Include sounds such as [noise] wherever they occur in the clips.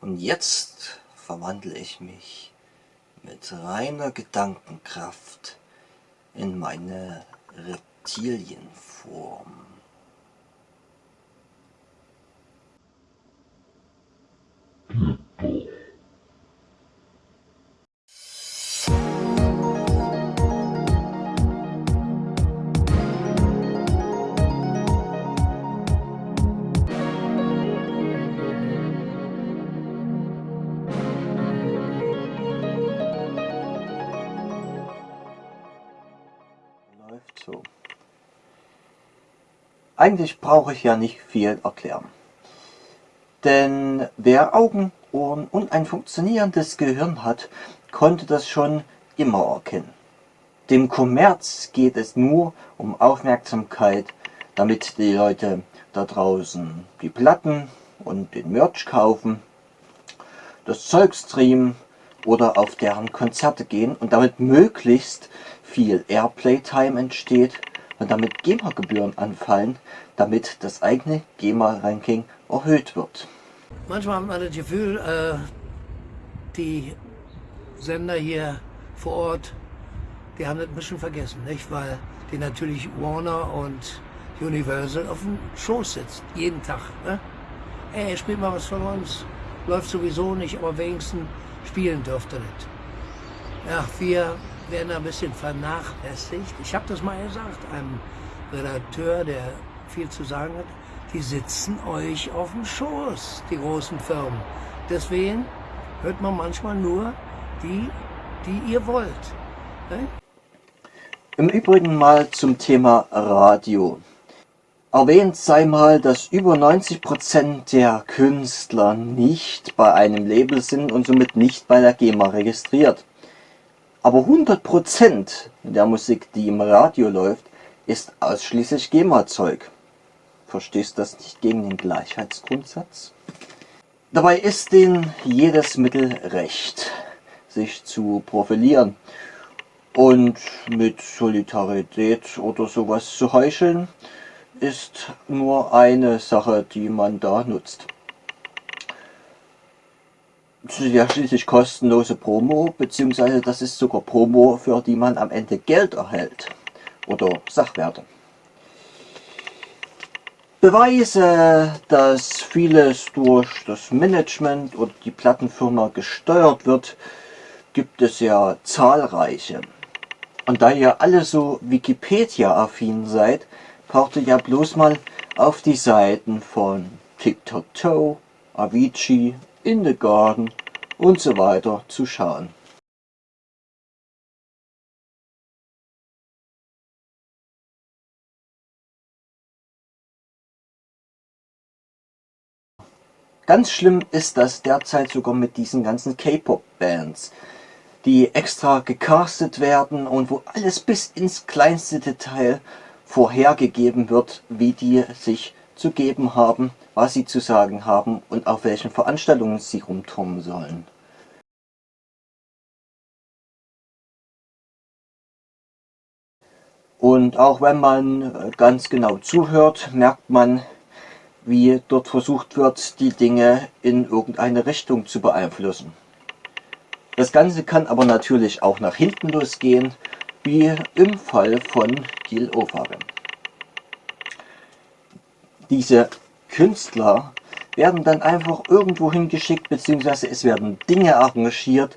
Und jetzt verwandle ich mich mit reiner Gedankenkraft in meine Reptilienform. So. Eigentlich brauche ich ja nicht viel erklären. Denn wer Augen, Ohren und ein funktionierendes Gehirn hat, konnte das schon immer erkennen. Dem Kommerz geht es nur um Aufmerksamkeit, damit die Leute da draußen die Platten und den Merch kaufen, das Zeug streamen oder auf deren Konzerte gehen und damit möglichst viel Airplay-Time entsteht und damit GEMA-Gebühren anfallen, damit das eigene GEMA-Ranking erhöht wird. Manchmal hat man das Gefühl, äh, die Sender hier vor Ort, die haben das ein bisschen vergessen, nicht? weil die natürlich Warner und Universal auf dem Schoß sitzen, jeden Tag. Ne? Ey, spielt mal was von uns, läuft sowieso nicht, aber wenigstens spielen dürfte nicht. Ja, wir werden ein bisschen vernachlässigt. Ich habe das mal gesagt, einem Redakteur, der viel zu sagen hat, die sitzen euch auf dem Schoß, die großen Firmen. Deswegen hört man manchmal nur die, die ihr wollt. Ne? Im Übrigen mal zum Thema Radio. Erwähnt sei mal, dass über 90% der Künstler nicht bei einem Label sind und somit nicht bei der GEMA registriert. Aber 100% der Musik, die im Radio läuft, ist ausschließlich GEMA-Zeug. Verstehst du das nicht gegen den Gleichheitsgrundsatz? Dabei ist denen jedes Mittel recht, sich zu profilieren und mit Solidarität oder sowas zu heucheln, ist nur eine Sache, die man da nutzt. Ja schließlich kostenlose Promo, beziehungsweise das ist sogar Promo, für die man am Ende Geld erhält. Oder Sachwerte. Beweise, dass vieles durch das Management oder die Plattenfirma gesteuert wird, gibt es ja zahlreiche. Und da ihr alle so Wikipedia-affin seid, braucht ihr ja bloß mal auf die Seiten von TikTok, Avicii, In the Garden und so weiter zu schauen. Ganz schlimm ist das derzeit sogar mit diesen ganzen K-Pop-Bands, die extra gecastet werden und wo alles bis ins kleinste Detail vorhergegeben wird, wie die sich zu geben haben, was sie zu sagen haben und auf welchen Veranstaltungen sie rumturmen sollen. Und auch wenn man äh, ganz genau zuhört, merkt man, wie dort versucht wird, die Dinge in irgendeine Richtung zu beeinflussen. Das Ganze kann aber natürlich auch nach hinten losgehen, wie im Fall von Gil Ofarim. Diese Künstler werden dann einfach irgendwo hingeschickt, beziehungsweise es werden Dinge arrangiert,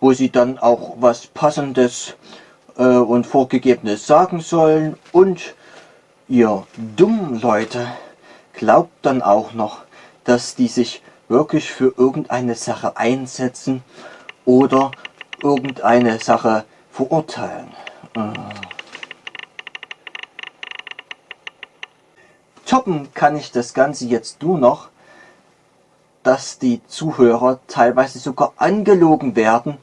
wo sie dann auch was Passendes äh, und Vorgegebenes sagen sollen und ihr dummen Leute glaubt dann auch noch, dass die sich wirklich für irgendeine Sache einsetzen oder irgendeine Sache verurteilen. Äh. Toppen kann ich das Ganze jetzt nur noch, dass die Zuhörer teilweise sogar angelogen werden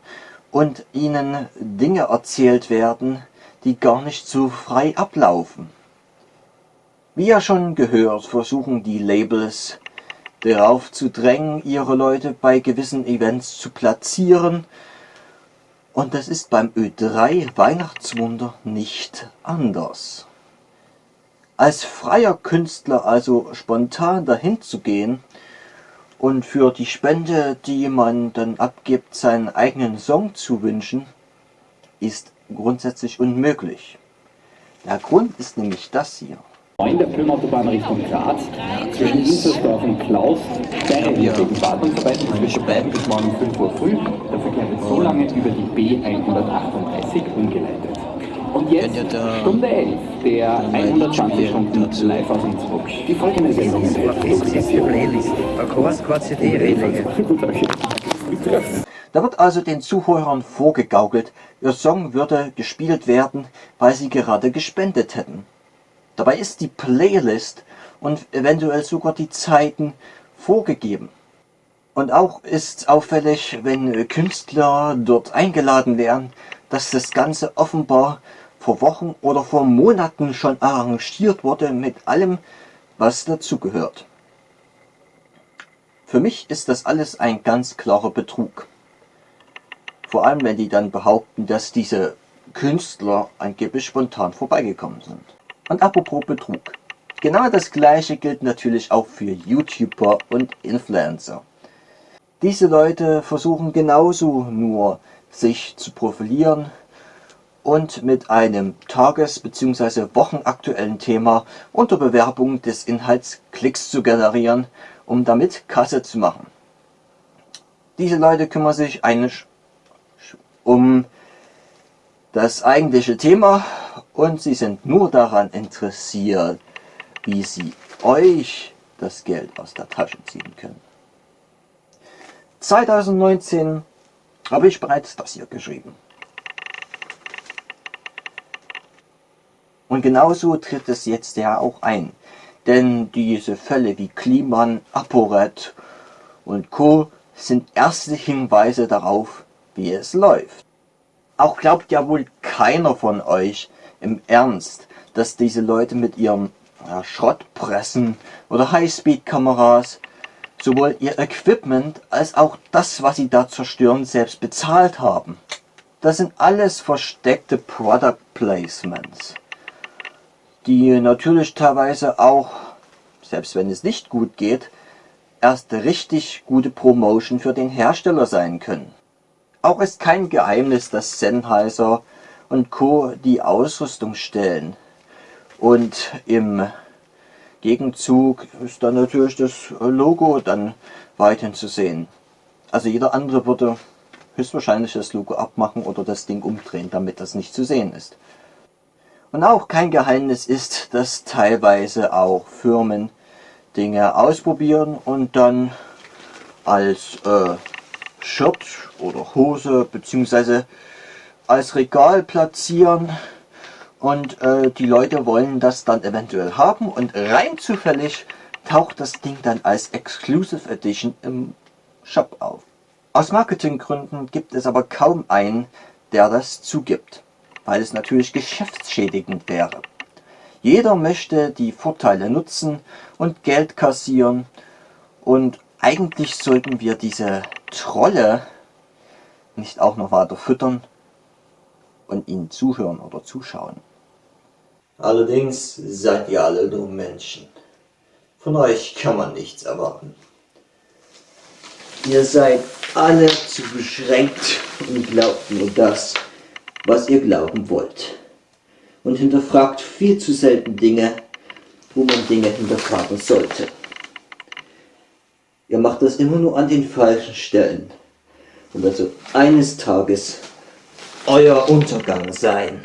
und ihnen Dinge erzählt werden, die gar nicht so frei ablaufen. Wie ja schon gehört, versuchen die Labels darauf zu drängen, ihre Leute bei gewissen Events zu platzieren. Und das ist beim Ö3 Weihnachtswunder nicht anders. Als freier Künstler also spontan dahin zu gehen und für die Spende, die man dann abgibt, seinen eigenen Song zu wünschen, ist grundsätzlich unmöglich. Der Grund ist nämlich das hier. In der Filmautobahn Richtung Graz, zwischen Inzersdorf und Klaus, keine wegen Wartungsarbeiten zwischen beiden bis morgen 5 Uhr früh. Der Verkehr wird so lange über die B138 umgeleitet. Und jetzt Stunde 11, der 120 Stunden live aus Innsbruck. Die folgende Sendung [laughs] Da wird also den Zuhörern vorgegaukelt, ihr Song würde gespielt werden, weil sie gerade gespendet hätten. Dabei ist die Playlist und eventuell sogar die Zeiten vorgegeben. Und auch ist auffällig, wenn Künstler dort eingeladen werden, dass das Ganze offenbar vor Wochen oder vor Monaten schon arrangiert wurde mit allem, was dazugehört. Für mich ist das alles ein ganz klarer Betrug. Vor allem, wenn die dann behaupten, dass diese Künstler angeblich spontan vorbeigekommen sind. Und apropos Betrug. Genau das gleiche gilt natürlich auch für YouTuber und Influencer. Diese Leute versuchen genauso nur, sich zu profilieren und mit einem tages- bzw. wochenaktuellen Thema unter Bewerbung des Inhalts Klicks zu generieren, um damit Kasse zu machen. Diese Leute kümmern sich eigentlich um das eigentliche Thema und sie sind nur daran interessiert, wie sie euch das Geld aus der Tasche ziehen können. 2019 habe ich bereits das hier geschrieben. Und genauso tritt es jetzt ja auch ein. Denn diese Fälle wie Kliman, ApoRed und Co. sind erste Hinweise darauf, wie es läuft. Auch glaubt ja wohl keiner von euch im Ernst, dass diese Leute mit ihren ja, Schrottpressen oder Highspeed-Kameras sowohl ihr Equipment als auch das, was sie da zerstören, selbst bezahlt haben. Das sind alles versteckte Product Placements, die natürlich teilweise auch, selbst wenn es nicht gut geht, erst richtig gute Promotion für den Hersteller sein können. Auch ist kein Geheimnis, dass Sennheiser und Co. die Ausrüstung stellen. Und im Gegenzug ist dann natürlich das Logo dann weiterhin zu sehen. Also jeder andere würde höchstwahrscheinlich das Logo abmachen oder das Ding umdrehen, damit das nicht zu sehen ist. Und auch kein Geheimnis ist, dass teilweise auch Firmen Dinge ausprobieren und dann als äh, Shirt oder Hose beziehungsweise als Regal platzieren und äh, die Leute wollen das dann eventuell haben und rein zufällig taucht das Ding dann als Exclusive Edition im Shop auf. Aus Marketinggründen gibt es aber kaum einen, der das zugibt, weil es natürlich geschäftsschädigend wäre. Jeder möchte die Vorteile nutzen und Geld kassieren und eigentlich sollten wir diese Trolle nicht auch noch weiter füttern und ihnen zuhören oder zuschauen. Allerdings seid ihr alle nur Menschen. Von euch kann man nichts erwarten. Ihr seid alle zu beschränkt und glaubt nur das, was ihr glauben wollt. Und hinterfragt viel zu selten Dinge, wo man Dinge hinterfragen sollte. Ihr macht das immer nur an den falschen Stellen. Und also eines Tages euer Untergang sein.